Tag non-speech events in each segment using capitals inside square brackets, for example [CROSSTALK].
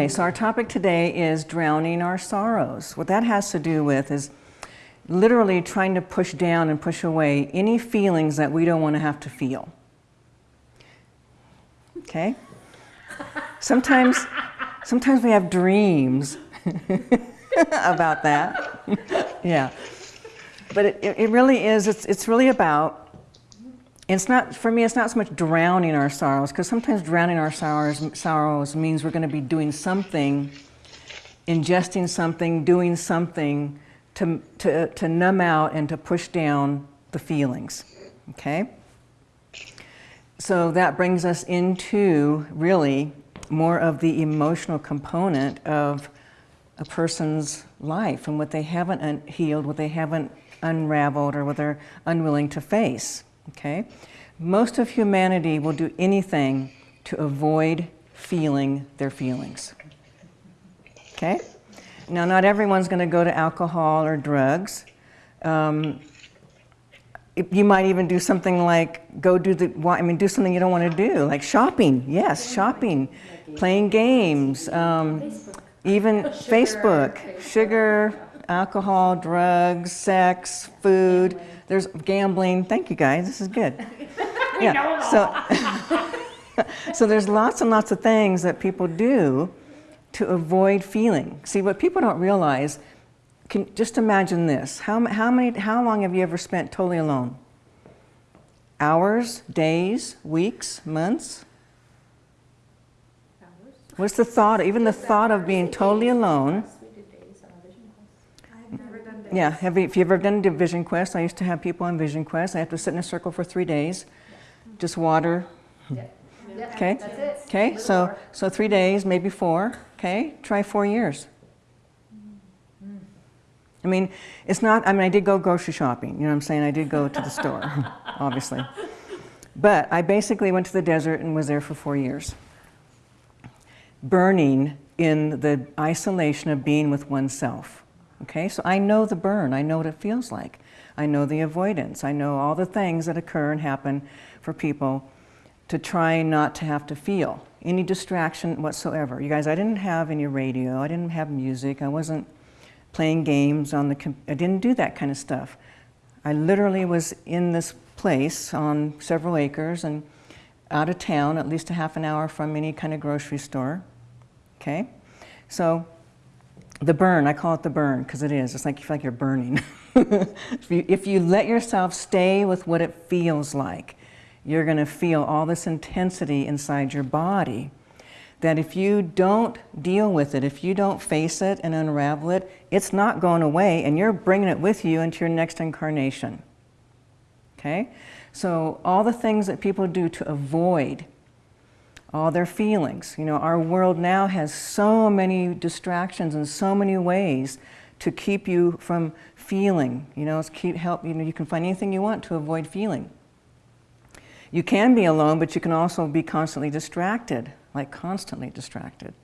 Okay, so our topic today is drowning our sorrows. What that has to do with is literally trying to push down and push away any feelings that we don't want to have to feel. Okay? Sometimes, sometimes we have dreams [LAUGHS] about that. [LAUGHS] yeah. But it, it really is, it's, it's really about it's not, for me, it's not so much drowning our sorrows, because sometimes drowning our sorrows, sorrows means we're going to be doing something, ingesting something, doing something to, to, to numb out and to push down the feelings, okay? So that brings us into really more of the emotional component of a person's life and what they haven't healed, what they haven't unraveled, or what they're unwilling to face. Okay? Most of humanity will do anything to avoid feeling their feelings. Okay? Now, not everyone's going to go to alcohol or drugs. Um, you might even do something like go do the, I mean, do something you don't want to do, like shopping. Yes, shopping, playing games, um, even Facebook, sugar, alcohol, drugs, sex, food. There's gambling. Thank you guys. This is good. [LAUGHS] Yeah. So, [LAUGHS] so there's lots and lots of things that people do to avoid feeling. See, what people don't realize, can just imagine this. How, how, many, how long have you ever spent totally alone? Hours, days, weeks, months? Hours. What's the thought, even the thought of being totally alone, yeah, have you, if you've ever done a Vision Quest, I used to have people on Vision Quest. I have to sit in a circle for three days, just water. Okay. Okay. So so three days, maybe four. Okay. Try four years. I mean, it's not. I mean, I did go grocery shopping. You know what I'm saying? I did go to the store, [LAUGHS] obviously. But I basically went to the desert and was there for four years, burning in the isolation of being with oneself. Okay, so I know the burn, I know what it feels like. I know the avoidance, I know all the things that occur and happen for people to try not to have to feel any distraction whatsoever. You guys, I didn't have any radio, I didn't have music, I wasn't playing games on the, I didn't do that kind of stuff. I literally was in this place on several acres and out of town, at least a half an hour from any kind of grocery store. Okay? So the burn, I call it the burn because it is. It's like you feel like you're burning. [LAUGHS] if, you, if you let yourself stay with what it feels like, you're going to feel all this intensity inside your body that if you don't deal with it, if you don't face it and unravel it, it's not going away and you're bringing it with you into your next incarnation. Okay? So all the things that people do to avoid all their feelings. You know, our world now has so many distractions and so many ways to keep you from feeling. You know, it's keep help. You know, you can find anything you want to avoid feeling. You can be alone, but you can also be constantly distracted, like constantly distracted.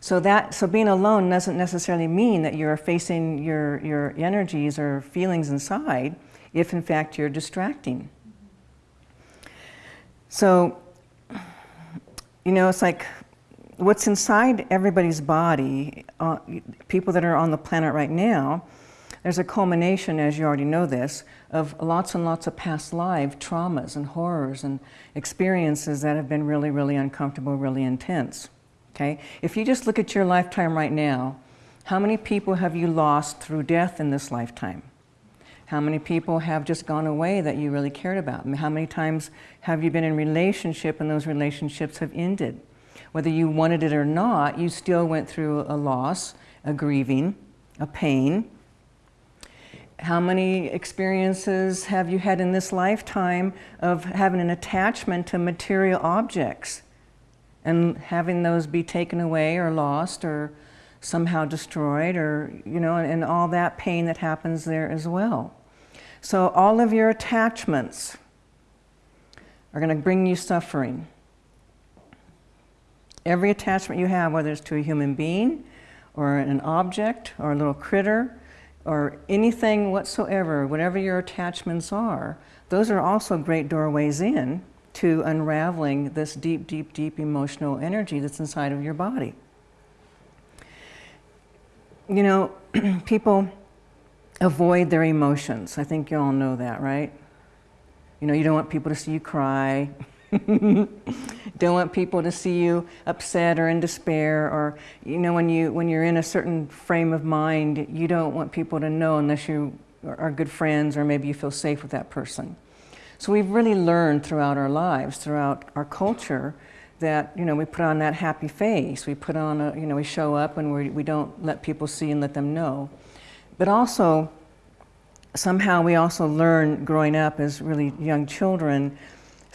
So that, so being alone doesn't necessarily mean that you're facing your, your energies or feelings inside, if in fact you're distracting. So you know, it's like what's inside everybody's body, uh, people that are on the planet right now, there's a culmination, as you already know this, of lots and lots of past life traumas and horrors and experiences that have been really, really uncomfortable, really intense. Okay? If you just look at your lifetime right now, how many people have you lost through death in this lifetime? How many people have just gone away that you really cared about? How many times have you been in relationship and those relationships have ended? Whether you wanted it or not, you still went through a loss, a grieving, a pain. How many experiences have you had in this lifetime of having an attachment to material objects and having those be taken away or lost or somehow destroyed or, you know, and all that pain that happens there as well. So all of your attachments are going to bring you suffering. Every attachment you have, whether it's to a human being or an object or a little critter or anything whatsoever, whatever your attachments are, those are also great doorways in to unraveling this deep, deep, deep emotional energy that's inside of your body. You know, [CLEARS THROAT] people avoid their emotions. I think you all know that, right? You know, you don't want people to see you cry. [LAUGHS] don't want people to see you upset or in despair or you know when you when you're in a certain frame of mind you don't want people to know unless you are good friends or maybe you feel safe with that person so we've really learned throughout our lives throughout our culture that you know we put on that happy face we put on a you know we show up and we, we don't let people see and let them know but also somehow we also learn growing up as really young children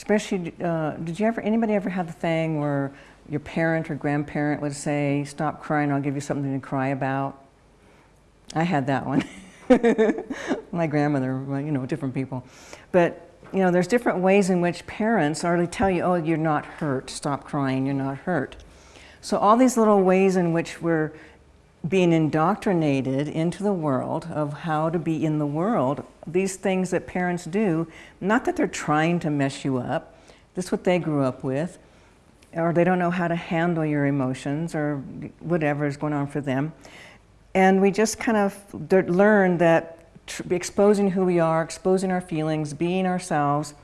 Especially, uh, did you ever, anybody ever have the thing where your parent or grandparent would say, stop crying, I'll give you something to cry about? I had that one. [LAUGHS] My grandmother, well, you know, different people. But, you know, there's different ways in which parents already tell you, oh, you're not hurt, stop crying, you're not hurt. So all these little ways in which we're being indoctrinated into the world of how to be in the world, these things that parents do, not that they're trying to mess you up, this is what they grew up with, or they don't know how to handle your emotions or whatever is going on for them. And we just kind of learn that exposing who we are, exposing our feelings, being ourselves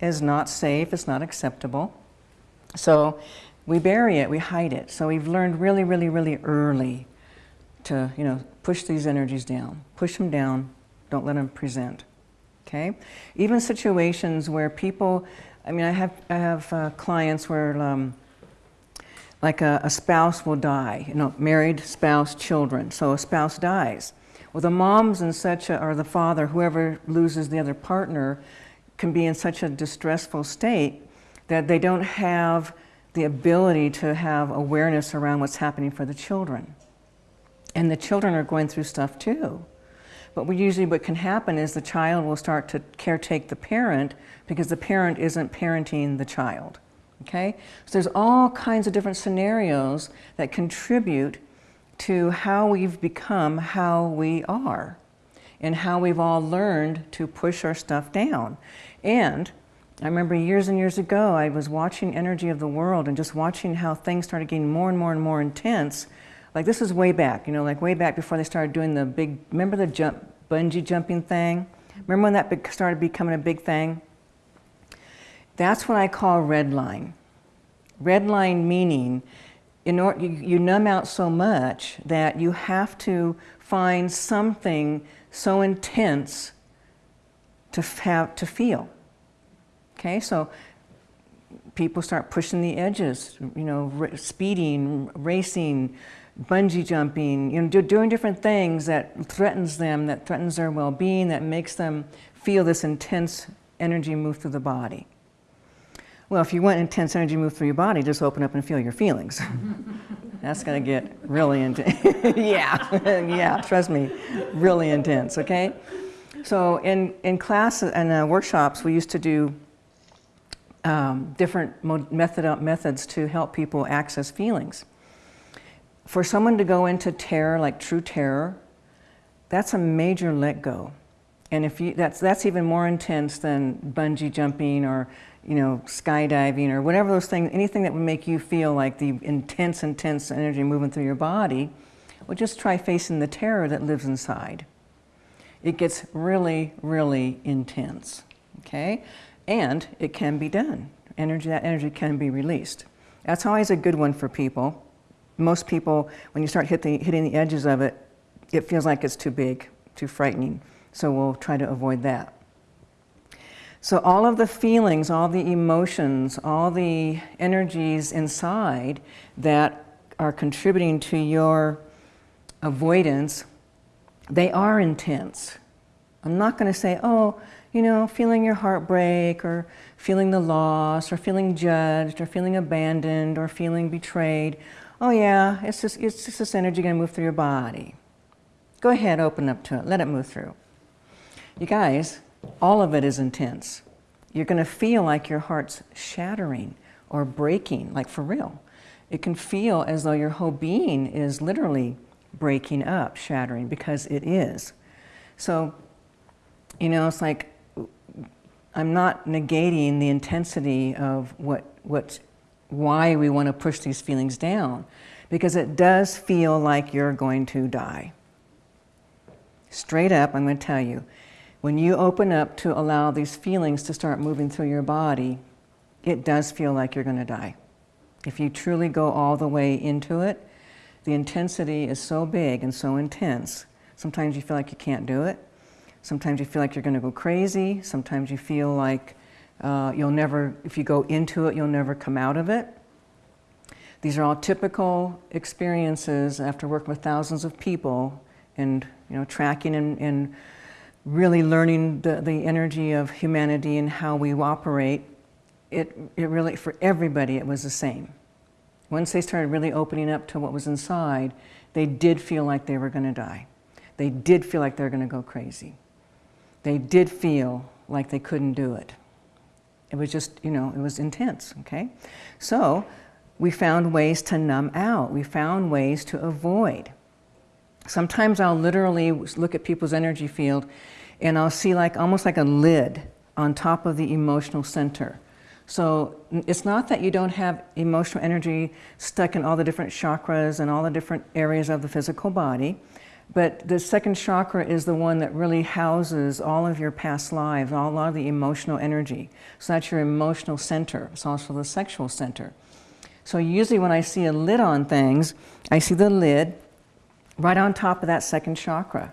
is not safe, it's not acceptable. So we bury it, we hide it. So we've learned really, really, really early to, you know, push these energies down, push them down, don't let them present, okay? Even situations where people, I mean, I have, I have uh, clients where um, like a, a spouse will die, you know, married spouse, children. So a spouse dies. Well, the moms and such, a, or the father, whoever loses the other partner, can be in such a distressful state that they don't have the ability to have awareness around what's happening for the children. And the children are going through stuff too. But we usually what can happen is the child will start to caretake the parent because the parent isn't parenting the child. Okay? So there's all kinds of different scenarios that contribute to how we've become how we are and how we've all learned to push our stuff down. And I remember years and years ago, I was watching Energy of the World and just watching how things started getting more and more and more intense. Like this is way back, you know, like way back before they started doing the big, remember the jump, bungee jumping thing? Remember when that started becoming a big thing? That's what I call red line. Red line meaning in order, you, you numb out so much that you have to find something so intense to have to feel. Okay, so people start pushing the edges, you know, speeding, racing, bungee jumping, you know, do, doing different things that threatens them, that threatens their well-being, that makes them feel this intense energy move through the body. Well, if you want intense energy move through your body, just open up and feel your feelings. [LAUGHS] That's gonna get really intense. [LAUGHS] yeah, [LAUGHS] yeah, trust me, really intense, okay? So in, in class and uh, workshops, we used to do um, different method, methods to help people access feelings. For someone to go into terror, like true terror, that's a major let go. And if you, that's, that's even more intense than bungee jumping or you know, skydiving or whatever those things, anything that would make you feel like the intense, intense energy moving through your body, well, just try facing the terror that lives inside. It gets really, really intense, okay? and it can be done. Energy, that energy can be released. That's always a good one for people. Most people, when you start hit the, hitting the edges of it, it feels like it's too big, too frightening. So we'll try to avoid that. So all of the feelings, all the emotions, all the energies inside that are contributing to your avoidance, they are intense. I'm not going to say, oh, you know, feeling your heart break or feeling the loss or feeling judged or feeling abandoned or feeling betrayed. Oh yeah, it's just, it's just this energy going to move through your body. Go ahead, open up to it, let it move through. You guys, all of it is intense. You're going to feel like your heart's shattering or breaking, like for real. It can feel as though your whole being is literally breaking up, shattering, because it is. So, you know, it's like I'm not negating the intensity of what, what, why we want to push these feelings down. because it does feel like you're going to die. Straight up, I'm going to tell you, when you open up to allow these feelings to start moving through your body, it does feel like you're going to die. If you truly go all the way into it, the intensity is so big and so intense. Sometimes you feel like you can't do it. Sometimes you feel like you're going to go crazy. Sometimes you feel like uh, you'll never, if you go into it, you'll never come out of it. These are all typical experiences after working with thousands of people and you know, tracking and, and really learning the, the energy of humanity and how we operate. It, it really, for everybody, it was the same. Once they started really opening up to what was inside, they did feel like they were going to die. They did feel like they were going to go crazy. They did feel like they couldn't do it. It was just, you know, it was intense, okay? So we found ways to numb out. We found ways to avoid. Sometimes I'll literally look at people's energy field and I'll see like almost like a lid on top of the emotional center. So it's not that you don't have emotional energy stuck in all the different chakras and all the different areas of the physical body, but the second chakra is the one that really houses all of your past lives, all, a lot of the emotional energy. So that's your emotional center. It's also the sexual center. So usually when I see a lid on things, I see the lid right on top of that second chakra.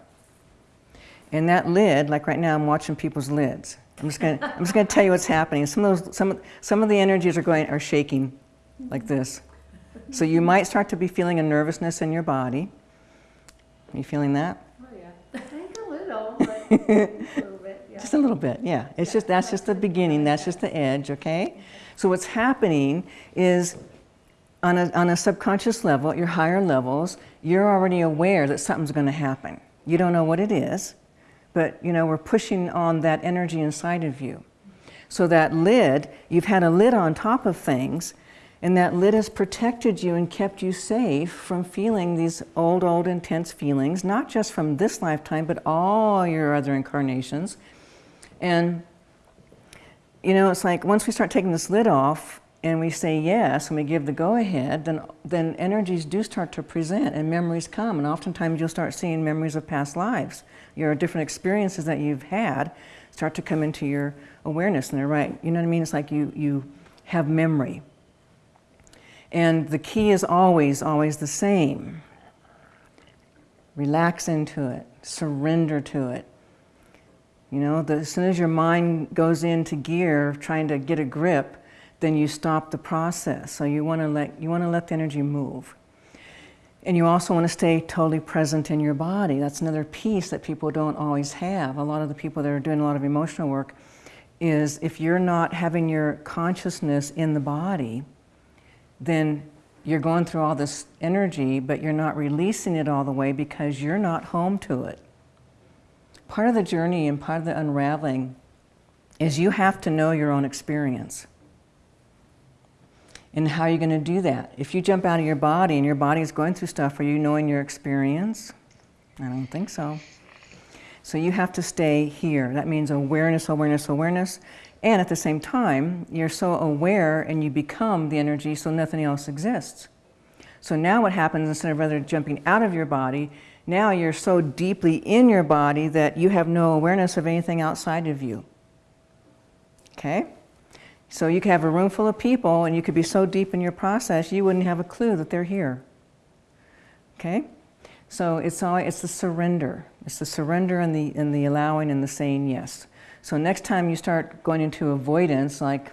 And that lid, like right now I'm watching people's lids. I'm just gonna, I'm just gonna tell you what's happening. Some of those, some, of some of the energies are going, are shaking like this. So you might start to be feeling a nervousness in your body. Are you feeling that? Oh yeah, [LAUGHS] I think a little, but [LAUGHS] a little bit, yeah. Just a little bit, yeah. It's just, that's just the beginning, that's just the edge, okay? So what's happening is on a, on a subconscious level, at your higher levels, you're already aware that something's going to happen. You don't know what it is, but you know, we're pushing on that energy inside of you. So that lid, you've had a lid on top of things, and that lid has protected you and kept you safe from feeling these old, old, intense feelings, not just from this lifetime, but all your other incarnations. And, you know, it's like once we start taking this lid off, and we say yes and we give the go-ahead, then, then energies do start to present and memories come. And oftentimes you'll start seeing memories of past lives. Your different experiences that you've had start to come into your awareness and they're right. You know what I mean? It's like you, you have memory. And the key is always, always the same. Relax into it, surrender to it. You know, the, as soon as your mind goes into gear, trying to get a grip, then you stop the process. So you want to let you want to let the energy move. And you also want to stay totally present in your body. That's another piece that people don't always have. A lot of the people that are doing a lot of emotional work is if you're not having your consciousness in the body, then you're going through all this energy, but you're not releasing it all the way because you're not home to it. Part of the journey and part of the unraveling is you have to know your own experience. And how are you going to do that? If you jump out of your body and your body is going through stuff, are you knowing your experience? I don't think so. So you have to stay here. That means awareness, awareness, awareness. And at the same time, you're so aware and you become the energy so nothing else exists. So now what happens, instead of rather jumping out of your body, now you're so deeply in your body that you have no awareness of anything outside of you. Okay? So you could have a room full of people and you could be so deep in your process you wouldn't have a clue that they're here. Okay? So it's all it's the surrender. It's the surrender and the and the allowing and the saying yes. So next time you start going into avoidance, like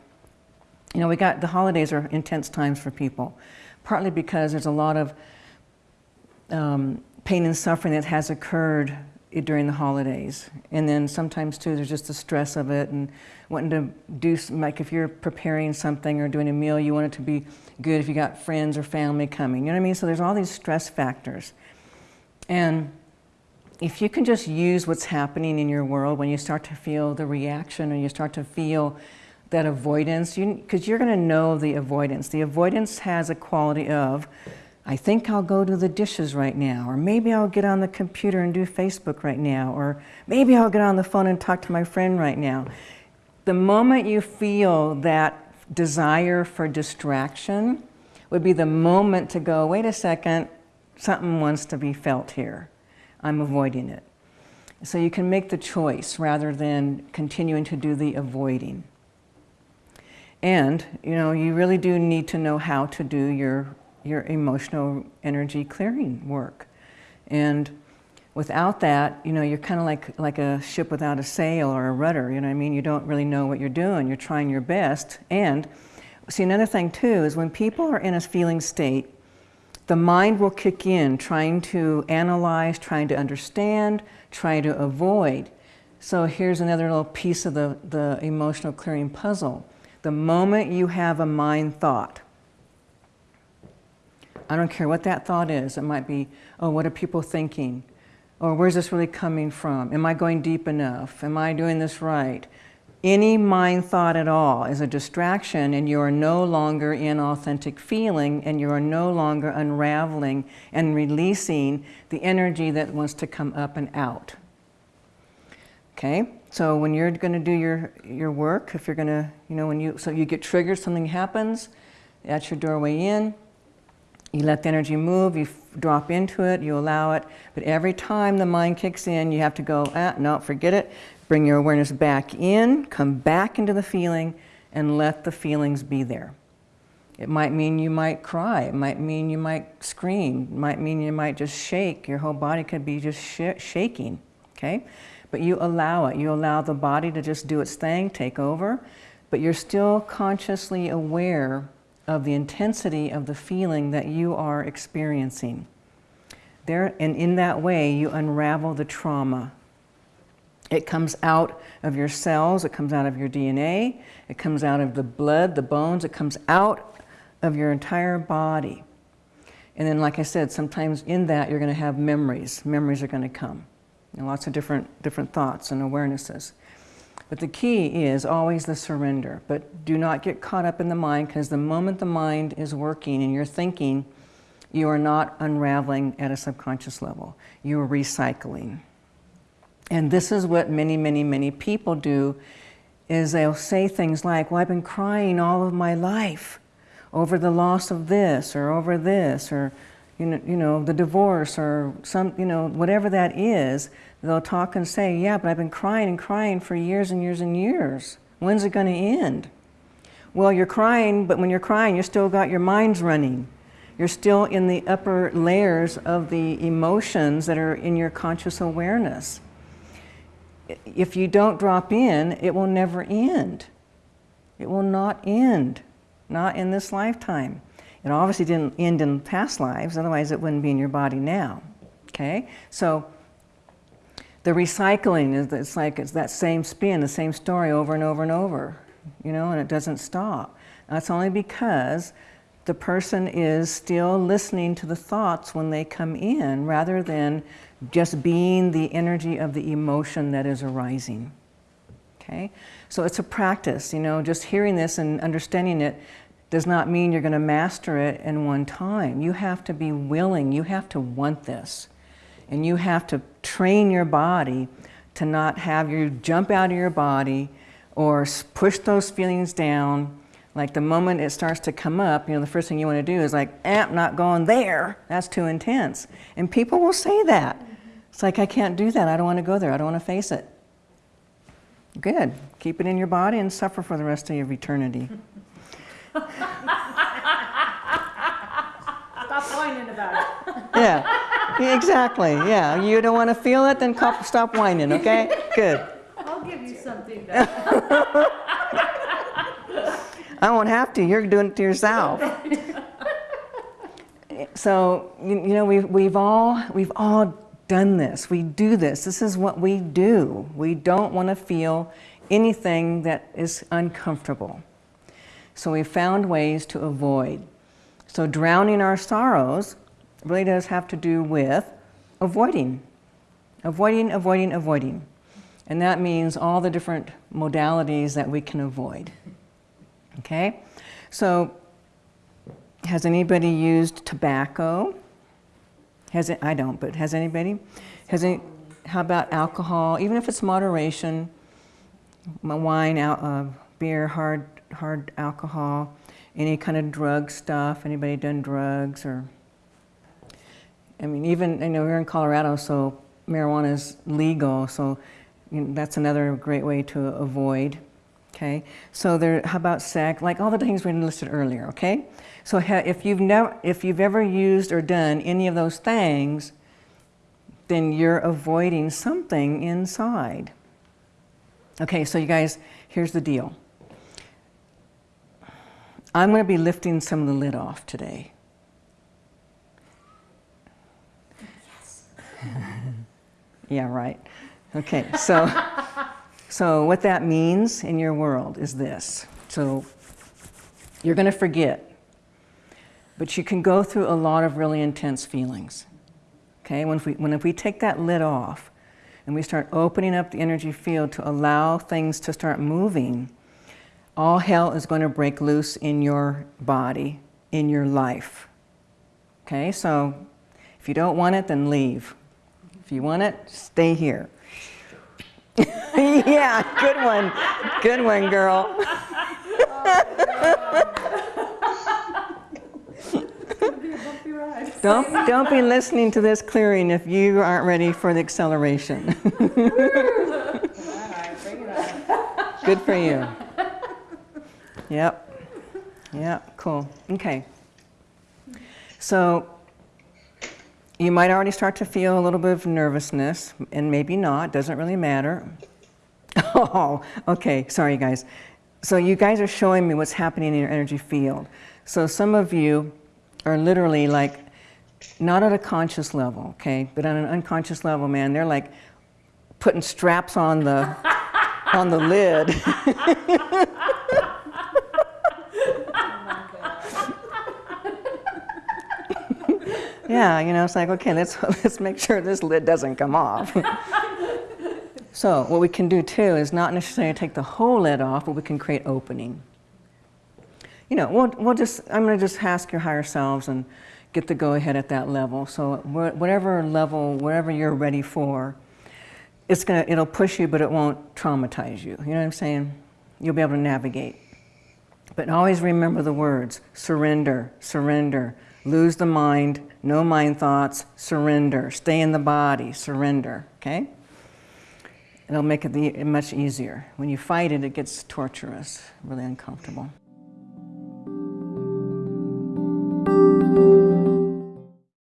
you know, we got the holidays are intense times for people, partly because there's a lot of um, pain and suffering that has occurred during the holidays. And then sometimes too, there's just the stress of it and wanting to do, like if you're preparing something or doing a meal, you want it to be good if you got friends or family coming, you know what I mean? So there's all these stress factors. And if you can just use what's happening in your world when you start to feel the reaction or you start to feel that avoidance, you because you, are going to know the avoidance. The avoidance has a quality of, I think I'll go do the dishes right now, or maybe I'll get on the computer and do Facebook right now, or maybe I'll get on the phone and talk to my friend right now. The moment you feel that desire for distraction, would be the moment to go, wait a second, something wants to be felt here. I'm avoiding it. So you can make the choice rather than continuing to do the avoiding. And, you know, you really do need to know how to do your, your emotional energy clearing work. And without that, you know, you're kind of like, like a ship without a sail or a rudder, you know what I mean? You don't really know what you're doing. You're trying your best. And see, another thing too is when people are in a feeling state, the mind will kick in trying to analyze, trying to understand, trying to avoid. So here's another little piece of the, the emotional clearing puzzle. The moment you have a mind thought, I don't care what that thought is. It might be, oh, what are people thinking? Or where's this really coming from? Am I going deep enough? Am I doing this right? Any mind thought at all is a distraction and you are no longer in authentic feeling and you are no longer unraveling and releasing the energy that wants to come up and out. Okay, so when you're going to do your, your work, if you're going to, you know, when you, so you get triggered, something happens, that's your doorway in, you let the energy move, you drop into it, you allow it, but every time the mind kicks in, you have to go, ah, no, forget it, bring your awareness back in, come back into the feeling, and let the feelings be there. It might mean you might cry, it might mean you might scream, it might mean you might just shake, your whole body could be just sh shaking, okay? But you allow it, you allow the body to just do its thing, take over, but you're still consciously aware of the intensity of the feeling that you are experiencing. There, and in that way, you unravel the trauma. It comes out of your cells, it comes out of your DNA, it comes out of the blood, the bones, it comes out of your entire body. And then, like I said, sometimes in that you're going to have memories. Memories are going to come. And lots of different, different thoughts and awarenesses. But the key is always the surrender. But do not get caught up in the mind because the moment the mind is working and you're thinking, you are not unraveling at a subconscious level. You are recycling. And this is what many, many, many people do is they'll say things like, well, I've been crying all of my life over the loss of this or over this or you know, you know, the divorce or some, you know, whatever that is, they'll talk and say, yeah, but I've been crying and crying for years and years and years. When's it going to end? Well, you're crying, but when you're crying, you still got your minds running. You're still in the upper layers of the emotions that are in your conscious awareness. If you don't drop in, it will never end. It will not end, not in this lifetime. It obviously didn't end in past lives, otherwise it wouldn't be in your body now. Okay? So the recycling is it's like it's that same spin, the same story over and over and over, you know, and it doesn't stop. That's only because the person is still listening to the thoughts when they come in rather than just being the energy of the emotion that is arising. Okay? So it's a practice, you know, just hearing this and understanding it does not mean you're going to master it in one time. You have to be willing, you have to want this. And you have to train your body to not have you jump out of your body or push those feelings down. Like the moment it starts to come up, you know, the first thing you want to do is like, eh, I'm not going there. That's too intense. And people will say that. It's like, I can't do that. I don't want to go there. I don't want to face it. Good. Keep it in your body and suffer for the rest of your eternity. [LAUGHS] Stop whining about it. Yeah, exactly. Yeah, you don't want to feel it, then stop whining, okay? Good. I'll give you something back. I won't have to. You're doing it to yourself. So, you, you know, we've, we've, all, we've all done this. We do this. This is what we do. We don't want to feel anything that is uncomfortable. So we found ways to avoid. So drowning our sorrows really does have to do with avoiding. Avoiding, avoiding, avoiding. And that means all the different modalities that we can avoid. Okay? So has anybody used tobacco? Has it, I don't, but has anybody? Has any, how about alcohol? Even if it's moderation, my wine, uh, beer, hard hard alcohol. any kind of drug stuff. Anybody done drugs or? I mean, even I know we're in Colorado, so marijuana is legal, so you know, that's another great way to avoid. Okay, so there. How about sex? Like all the things we listed earlier. Okay, so if you've never, if you've ever used or done any of those things, then you're avoiding something inside. Okay, so you guys, here's the deal. I'm going to be lifting some of the lid off today. Yes. [LAUGHS] yeah, right. Okay, so [LAUGHS] so what that means in your world is this. So you're going to forget. But you can go through a lot of really intense feelings. Okay, when if we, when if we take that lid off and we start opening up the energy field to allow things to start moving, all hell is going to break loose in your body, in your life. Okay, so if you don't want it, then leave. If you want it, stay here. [LAUGHS] yeah, good one. Good one, girl. Don't, don't be listening to this clearing if you aren't ready for the acceleration. [LAUGHS] Good for you. Yep. Yep, cool. Okay. So you might already start to feel a little bit of nervousness, and maybe not, doesn't really matter. [LAUGHS] Oh, okay, sorry guys. So you guys are showing me what's happening in your energy field. So some of you are literally like, not at a conscious level, okay, but on an unconscious level, man, they're like putting straps on the [LAUGHS] on the lid. [LAUGHS] yeah, you know, it's like, okay, let's [LAUGHS] let's make sure this lid doesn't come off. [LAUGHS] so what we can do too is not necessarily take the whole lid off, but we can create opening. You know, we'll, we'll just, I'm going to just ask your higher selves and get the go ahead at that level. So whatever level, whatever you're ready for, it's gonna, it'll push you, but it won't traumatize you. You know what I'm saying? You'll be able to navigate. But always remember the words surrender, surrender, lose the mind, no mind thoughts, surrender, stay in the body, surrender, okay? It'll make it much easier. When you fight it, it gets torturous, really uncomfortable.